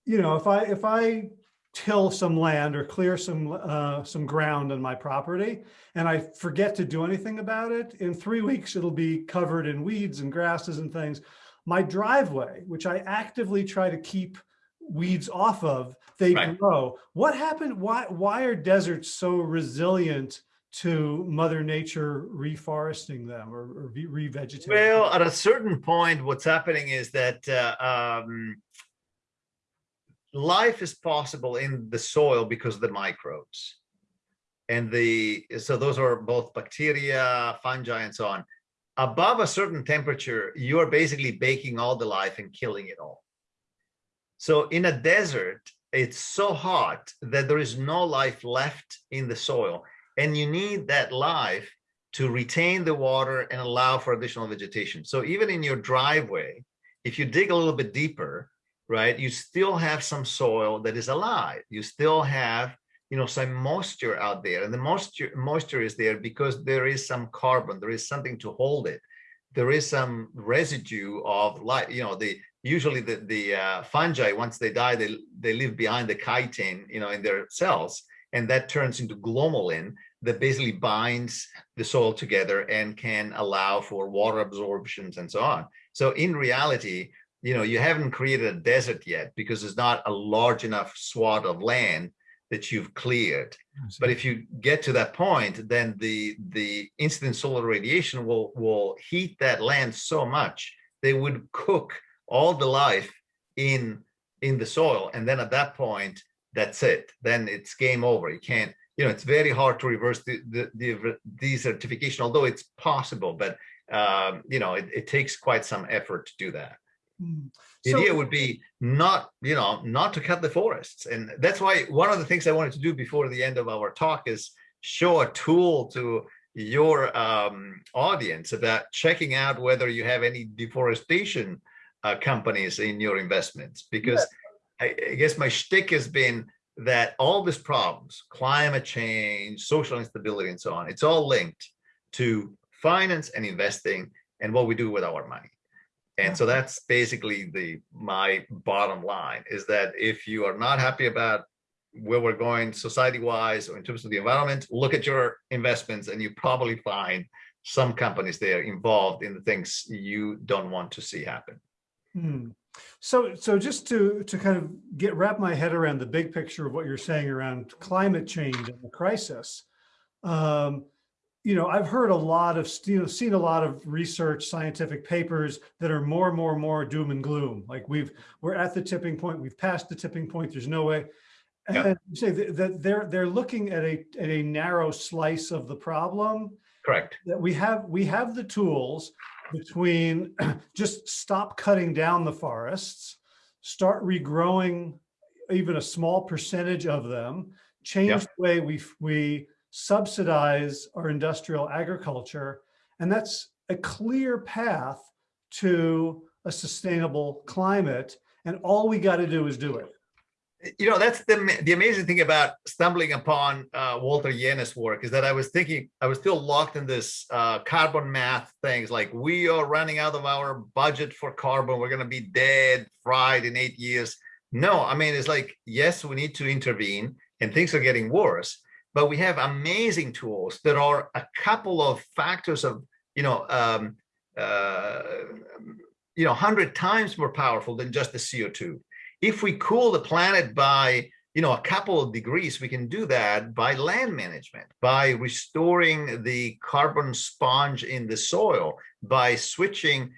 you know, if I, if I till some land or clear some, uh, some ground on my property and I forget to do anything about it, in three weeks, it'll be covered in weeds and grasses and things. My driveway, which I actively try to keep weeds off of, they Right. grow. What happened? Why, why are deserts so resilient to mother nature reforesting them or, or re- revegetating? Well, at a certain point, what's happening is that uh, um, life is possible in the soil because of the microbes. And the so those are both bacteria, fungi, and so on. Above a certain temperature, you are basically baking all the life and killing it all. So in a desert, it's so hot that there is no life left in the soil. And you need that life to retain the water and allow for additional vegetation. So even in your driveway, if you dig a little bit deeper, right, you still have some soil that is alive. You still have, you know, some moisture out there. And the moisture, moisture is there because there is some carbon, there is something to hold it. There is some residue of life, you know, the usually the, the uh, fungi, once they die, they, they leave behind the chitin, you know, in their cells. And that turns into glomalin that basically binds the soil together and can allow for water absorptions and so on. So in reality, you know, you haven't created a desert yet because there's not a large enough swath of land that you've cleared. But if you get to that point, then the the incident solar radiation will will heat that land so much they would cook all the life in in the soil, and then at that point, that's it. Then it's game over. You can't. You know, it's very hard to reverse the the, the desertification, although it's possible. But um, you know, it, it takes quite some effort to do that. Hmm. The So- idea would be not, you know, not to cut the forests. And that's why one of the things I wanted to do before the end of our talk is show a tool to your um, audience about checking out whether you have any deforestation uh, companies in your investments. Because I, I guess my shtick has been that all these problems, climate change, social instability, and so on, it's all linked to finance and investing and what we do with our money. And so that's basically the my bottom line is that if you are not happy about where we're going society wise or in terms of the environment, look at your investments and you probably find some companies there involved in the things you don't want to see happen. Hmm. So, so just to, to kind of get, wrap my head around the big picture of what you're saying around climate change and the crisis. Um, you know, I've heard a lot of, you know, seen a lot of research, scientific papers that are more and more and more doom and gloom. Like we've, we're at the tipping point, we've passed the tipping point, there's no way. Yeah. And you say that, they're, they're looking at a, at a narrow slice of the problem Correct. that we have, we have the tools between just stop cutting down the forests, start regrowing even a small percentage of them, change Yeah. the way we, we subsidize our industrial agriculture. And that's a clear path to a sustainable climate. And all we got to do is do it. you know that's the the amazing thing about stumbling upon uh, Walter Jehne's work is that I was thinking I was still locked in this uh, carbon math things like we are running out of our budget for carbon we're going to be dead fried in eight years no I mean it's like yes we need to intervene and things are getting worse but we have amazing tools that are a couple of factors of you know um, uh, you know 100 times more powerful than just the CO2 if we cool the planet by you know a couple of degrees we can do that by land management by restoring the carbon sponge in the soil by switching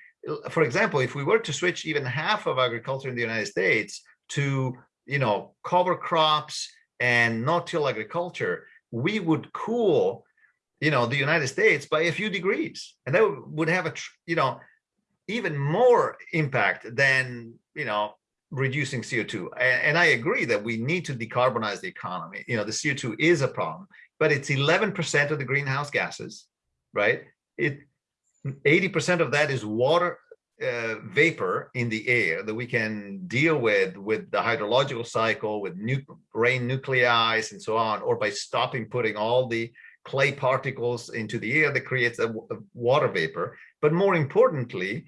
for example if we were to switch even half of agriculture in the united states to you know cover crops and no-till agriculture we would cool you know the united states by a few degrees and that would have a you know even more impact than you know reducing CO2. And, and, I agree that we need to decarbonize the economy. You know, the CO2 is a problem, but it's 11% of the greenhouse gases, right? It 80% of that is water uh, vapor in the air that we can deal with with the hydrological cycle, with nu rain nuclei and so on, or by stopping putting all the clay particles into the air that creates a, a water vapor. But more importantly,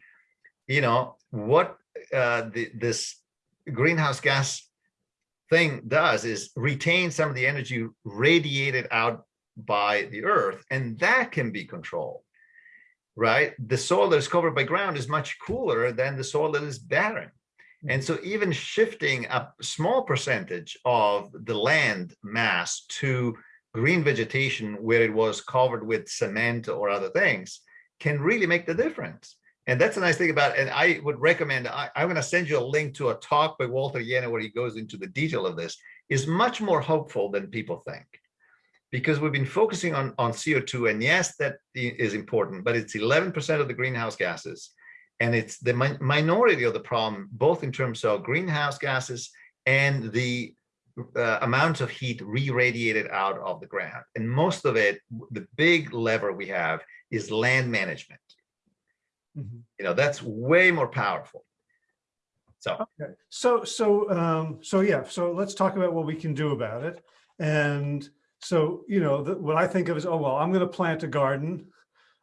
you know, what uh, the, this greenhouse gas thing does is retain some of the energy radiated out by the earth and that can be controlled right the soil that is covered by ground is much cooler than the soil that is barren and so mm-hmm. even shifting a small percentage of the land mass to green vegetation where it was covered with cement or other things can really make the difference and that's a nice thing about it. And I would recommend, I, am going to send you a link to a talk by Walter Jehne where he goes into the detail of this, is much more hopeful than people think. Because we've been focusing on, on CO2, and yes, that is important, but it's 11% of the greenhouse gases. And it's the mi minority of the problem, both in terms of greenhouse gases and the uh, amount of heat re-radiated out of the ground. And most of it, the big lever we have is land management. You know that's way more powerful. So. Okay. So so um so yeah so let's talk about what we can do about it. And so you know the, what i think of is oh well i'm going to plant a garden.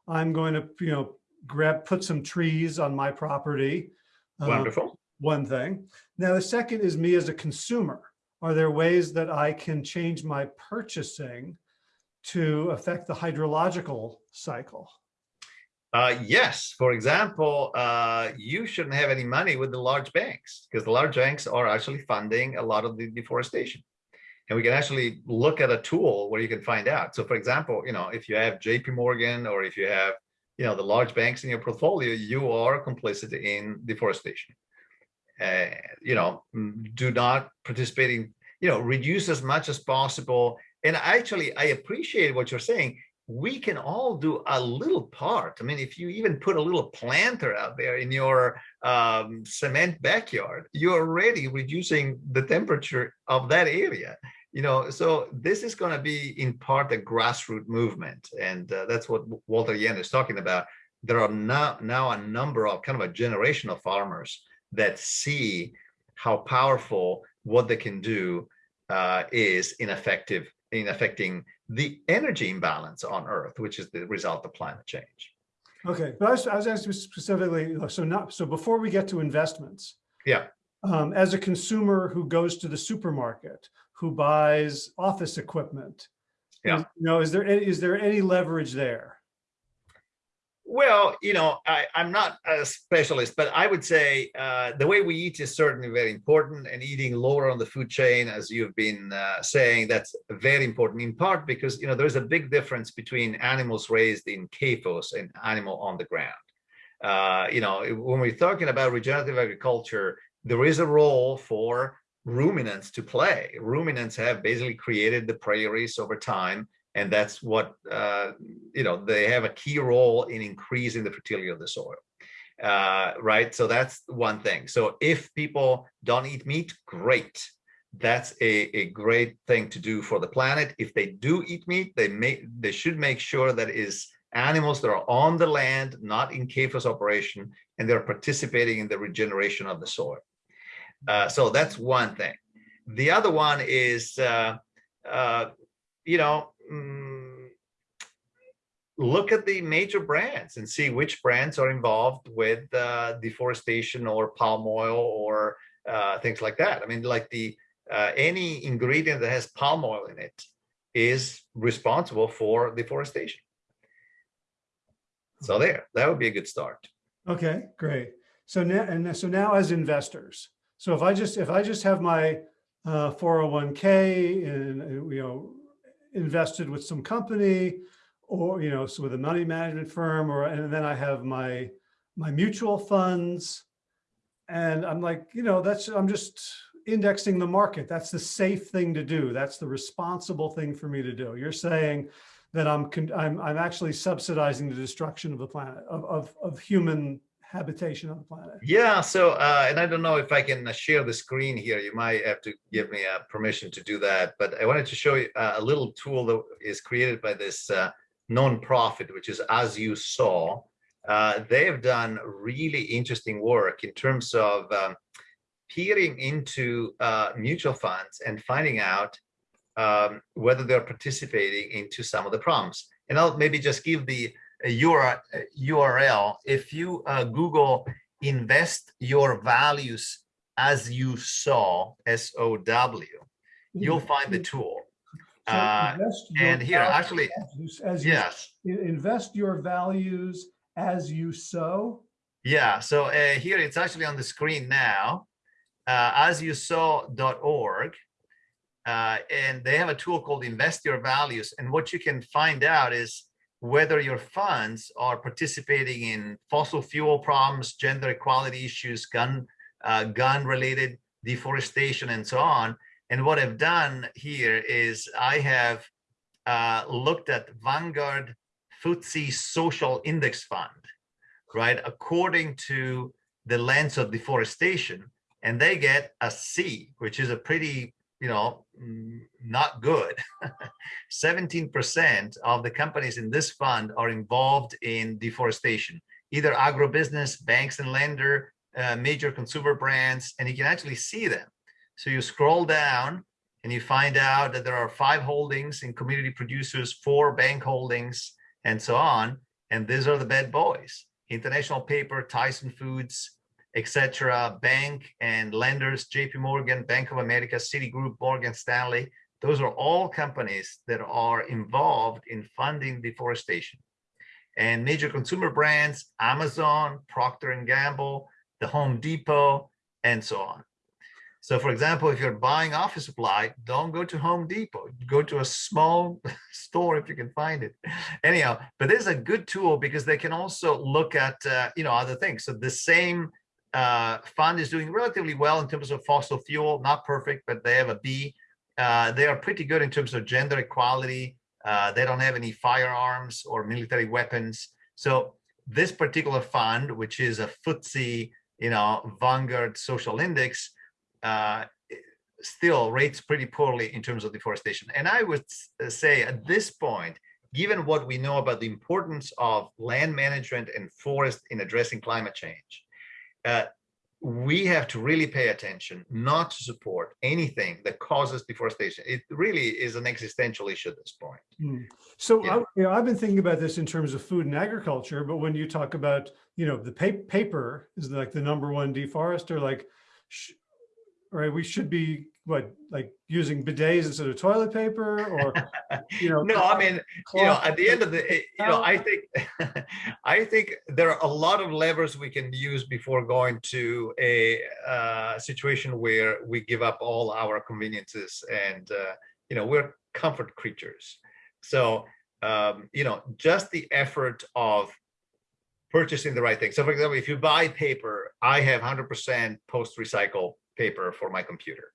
I'm going to you know grab put some trees on my property wonderful. um, one thing. Now the second is me as a consumer. Are there ways that i can change my purchasing to affect the hydrological cycle? Uh, yes, for example, uh, you shouldn't have any money with the large banks because the large banks are actually funding a lot of the deforestation. And we can actually look at a tool where you can find out. So for example, you know, if you have JP Morgan or if you have, you know, the large banks in your portfolio, you are complicit in deforestation. Uh, you know, do not participate in, you know, reduce as much as possible. And actually, I appreciate what you're saying we can all do a little part. I mean, if you even put a little planter out there in your um, cement backyard, you're already reducing the temperature of that area. You know, so this is going to be in part a grassroots movement, and uh, that's what Walter Jehne is talking about. There are now now a number of kind of a generation of farmers that see how powerful what they can do uh, is in effective in affecting the energy imbalance on Earth, which is the result of climate change. Okay, but I was, I was asking specifically, so not so before we get to investments. Yeah. Um, as a consumer who goes to the supermarket, who buys office equipment. Yeah. Is- You know, is there, any- is there any leverage there? Well, you know, I, I'm not a specialist, but I would say uh, the way we eat is certainly very important, and eating lower on the food chain, as you've been uh, saying, that's very important. In part because you know there's a big difference between animals raised in CAFOs and animal on the ground. Uh, you know, when we're talking about regenerative agriculture, there is a role for ruminants to play. Ruminants have basically created the prairies over time and that's what uh, you know they have a key role in increasing the fertility of the soil uh, right? So that's one thing. So if people don't eat meat great. That's a, a great thing to do for the planet. If they do eat meat they may they should make sure that is animals that are on the land not in CAFOS operation and they're participating in the regeneration of the soil uh, so that's one thing the other one is uh, uh, you know mm, look at the major brands and see which brands are involved with uh, deforestation or palm oil or uh, things like that. I mean, like the uh, any ingredient that has palm oil in it is responsible for deforestation. So there, that would be a good start. Okay, great. So now, and so now as investors, so if I just, if I just have my uh, 401k and, uh, you know, invested with some company or, you know, so with a money management firm or, and then I have my, my mutual funds. And I'm like, you know, that's, I'm just indexing the market. That's the safe thing to do. That's the responsible thing for me to do. You're saying that I'm, I'm, I'm actually subsidizing the destruction of the planet, of, of, of human habitation on the planet. Yeah, so, uh, and I don't know if I can uh, share the screen here. You might have to give me uh, permission to do that. But I wanted to show you uh, a little tool that is created by this uh, non-profit, which is As You Sow. Uh, they have done really interesting work in terms of um, peering into uh, mutual funds and finding out um, whether they're participating into some of the problems. And I'll maybe just give the URL, URL. If you uh, Google invest your values as you sow, S-O-W, you'll find the tool. So Uh, and here, actually, as you- As you, Yes, invest your values as you sow. yeah. So uh, here it's actually on the screen now, uh, as you sow.org. Uh, and they have a tool called Invest Your Values. And what you can find out is whether your funds are participating in fossil fuel problems, gender equality issues, gun uh, gun related deforestation, and so on. And what I've done here is I have uh, looked at Vanguard FTSE Social Index Fund, right, according to the lens of deforestation, and they get a C, which is a pretty, you know, not good. 17% of the companies in this fund are involved in deforestation, either agribusiness, banks and lender, uh, major consumer brands, and you can actually see them. So you scroll down and you find out that there are five holdings in community producers, four bank holdings, and so on. And these are the bad boys. International Paper, Tyson Foods, etc. Bank and lenders, JP Morgan, Bank of America, Citigroup, Morgan Stanley. Those are all companies that are involved in funding deforestation. And major consumer brands, Amazon, Procter and Gamble, the Home Depot, and so on. So for example, if you're buying office supply, don't go to Home Depot, go to a small store if you can find it. Anyhow, but this is a good tool because they can also look at, uh, you know, other things. So the same uh, fund is doing relatively well in terms of fossil fuel, not perfect, but they have a B. Uh, they are pretty good in terms of gender equality. Uh, they don't have any firearms or military weapons. So this particular fund, which is a FTSE, you know, Vanguard Social Index, uh, still rates pretty poorly in terms of deforestation. And I would say at this point, given what we know about the importance of land management and forest in addressing climate change, uh, we have to really pay attention not to support anything that causes deforestation. It really is an existential issue at this point. Hmm. So Yeah. I, you know, I've been thinking about this in terms of food and agriculture, but when you talk about, you know, the pa paper is like the number one deforester, like, sh right, we should be, what, like using bidets instead of toilet paper or, you know? No, I mean, you know, at the end of the, eh, you know, I think, I think there are a lot of levers we can use before going to a uh, situation where we give up all our conveniences and, uh, you know, we're comfort creatures. So, um, you know, just the effort of purchasing the right thing. So for example, if you buy paper, I have 100% post-recycle paper for my computer,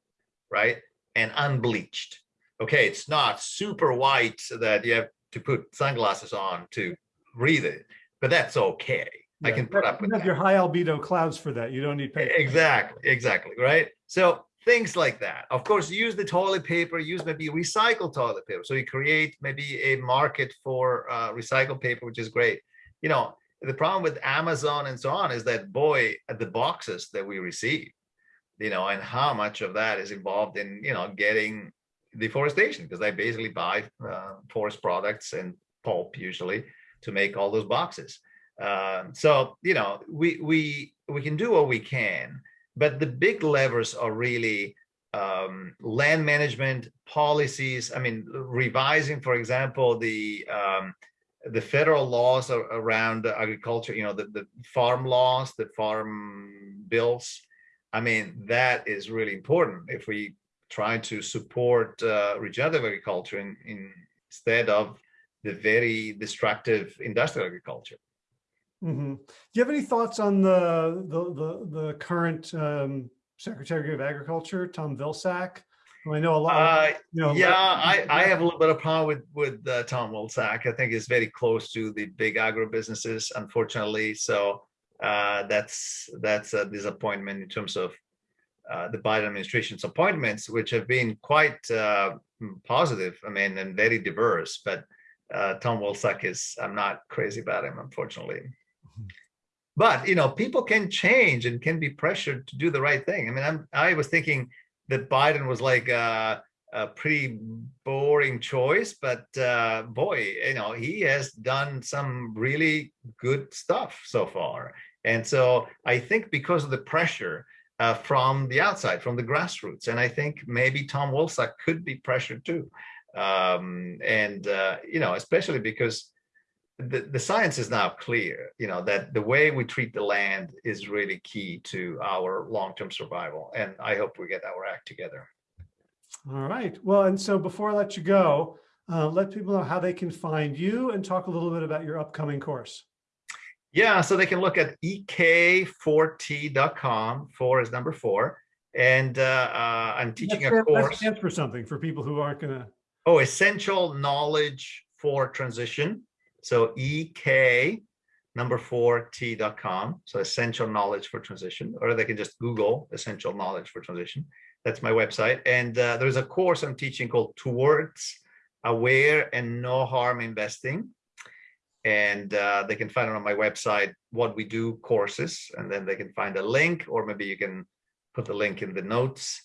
right? And unbleached. Okay, it's not super white so that you have to put sunglasses on to read it, but that's okay. I can put up You with have that. your high albedo clouds for that. You don't need paper. Exactly, exactly, right? So things like that. Of course, use the toilet paper, use maybe recycled toilet paper. So you create maybe a market for uh, recycled paper, which is great. You know, the problem with Amazon and so on is that boy, the boxes that we receive, you know, and how much of that is involved in, you know, getting deforestation because they basically buy uh, forest products and pulp usually to make all those boxes. Um, so, you know, we, we, we can do what we can, but the big levers are really um, land management policies. I mean, revising, for example, the um, the federal laws around agriculture. You know, the the farm laws, the farm bills. I mean, that is really important if we try to support uh, regenerative agriculture in, in, instead of the very destructive industrial agriculture. Mhm. Do you have any thoughts on the, the, the, the current um, Secretary of Agriculture, Tom Vilsack? who I know a lot, Uh, you know. Yeah, I, I have a little bit of problem with, with uh, Tom Vilsack. I think he's very close to the big agro businesses, unfortunately. So uh, that's, that's a disappointment in terms of uh, the Biden administration's appointments, which have been quite uh, mm, positive, I mean, and very diverse. But uh, Tom Vilsack is, I'm not crazy about him, unfortunately. But, you know, people can change and can be pressured to do the right thing. I mean, I'm, I was thinking that Biden was like a, a pretty boring choice, but uh, boy, you know, he has done some really good stuff so far. And so I think because of the pressure uh, from the outside, from the grassroots, and I think maybe Tom Vilsack could be pressured too. Um, and, uh, you know, especially because the, the science is now clear, you know, that the way we treat the land is really key to our long-term survival. And I hope we get our act together. All right. Well, and so before I let you go, uh, let people know how they can find you and talk a little bit about your upcoming course. Yeah, so they can look at ek4t.com. Four is number four. And uh, uh, I'm teaching That a that course. stands for something for people who aren't gonna, Oh, essential knowledge for transition. So EK number four T.com. So essential knowledge for transition, or they can just Google essential knowledge for transition. That's my website. And uh, there's a course I'm teaching called Towards Aware and No Harm Investing. And uh, they can find it on my website, what we do courses, and then they can find a link, or maybe you can put the link in the notes.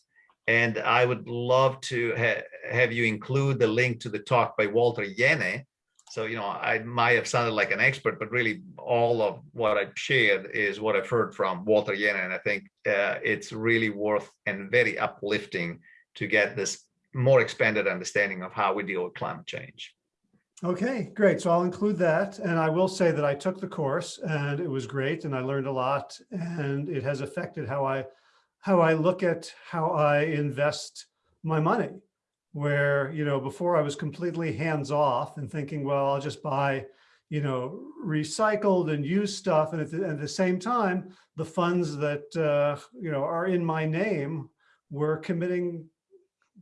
And I would love to ha have you include the link to the talk by Walter Jehne. So, you know, I might have sounded like an expert, but really all of what I've shared is what I've heard from Walter Jehne. And I think uh, it's really worth and very uplifting to get this more expanded understanding of how we deal with climate change. Okay, great. So I'll include that. And I will say that I took the course and it was great and I learned a lot and it has affected how I, how I look at how I invest my money. Where, you know, before I was completely hands off and thinking, well, I'll just buy, you know, recycled and used stuff. And at the, at the same time, the funds that, uh, you know, are in my name were committing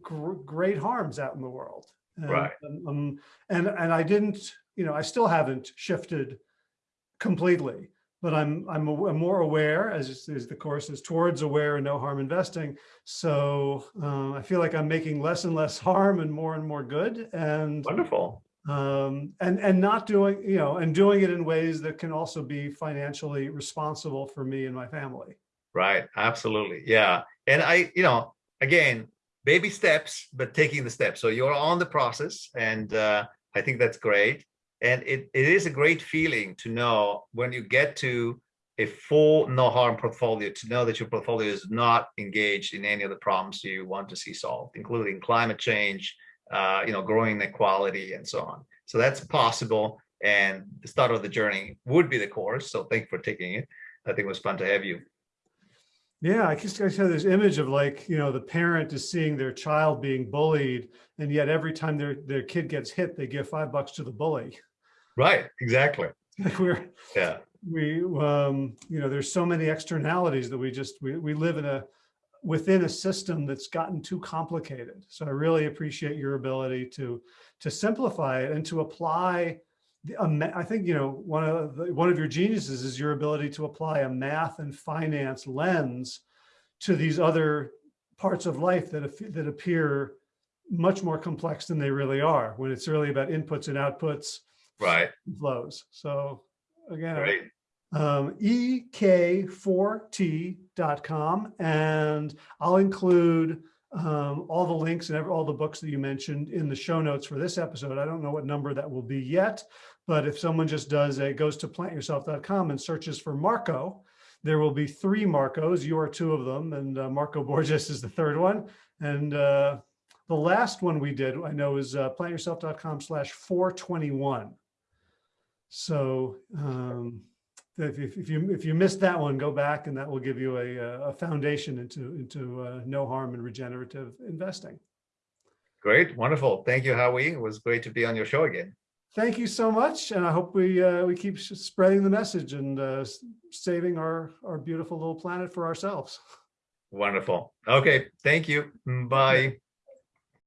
gr great harms out in the world. And, Right. Um, and, and I didn't, you know, I still haven't shifted completely, but I'm, I'm, I'm more aware as, as the course is towards aware and no harm investing. So um, I feel like I'm making less and less harm and more and more good and, Wonderful. um, and, and not doing, you know, and doing it in ways that can also be financially responsible for me and my family. Right. Absolutely. Yeah. And I, you know, again, baby steps, but taking the steps. So you're on the process and uh, I think that's great. And it, it is a great feeling to know when you get to a full no harm portfolio to know that your portfolio is not engaged in any of the problems you want to see solved, including climate change, uh, you know, growing inequality and so on. So that's possible. And the start of the journey would be the course. So thank you for taking it. I think it was fun to have you. Yeah, I just I have this image of like, you know, the parent is seeing their child being bullied, and yet every time their their kid gets hit, they give five bucks to the bully. Right, exactly. We're Yeah, we um you know there's so many externalities that we just we, we live in a within a system that's gotten too complicated so i really appreciate your ability to to simplify it and to apply the, i think you know one of the, one of your geniuses is your ability to apply a math and finance lens to these other parts of life that that appear much more complex than they really are when it's really about inputs and outputs right, flows so again right. um, ek4t.com. And I'll include um, all the links and every- all the books that you mentioned in the show notes for this episode. I don't know what number that will be yet, but if someone just does a goes to plantyourself.com and searches for Marco, there will be three Marcos. You are two of them, and uh, Marco Borges is the third one. And uh, the last one we did, I know, is uh, plantyourself.com slash 421. So um, if, if you if you missed that one, go back and that will give you a, uh, a foundation into into uh, no harm and regenerative investing. Great, wonderful. Thank you, Howie. It was great to be on your show again. Thank you so much, and I hope we uh, we keep spreading the message and uh, saving our our beautiful little planet for ourselves. Wonderful. Okay, thank you. Bye.